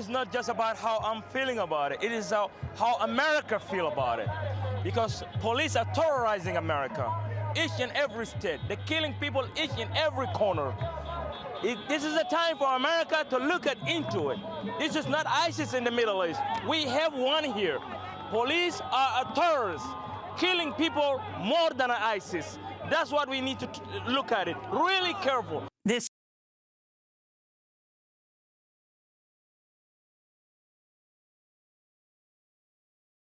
It's not just about how I'm feeling about it. It is how, how America feel about it. Because police are terrorizing America, each and every state. They're killing people each and every corner. It, this is a time for America to look at into it. This is not ISIS in the Middle East. We have one here. Police are a terrorist, killing people more than ISIS. That's what we need to look at it. Really careful.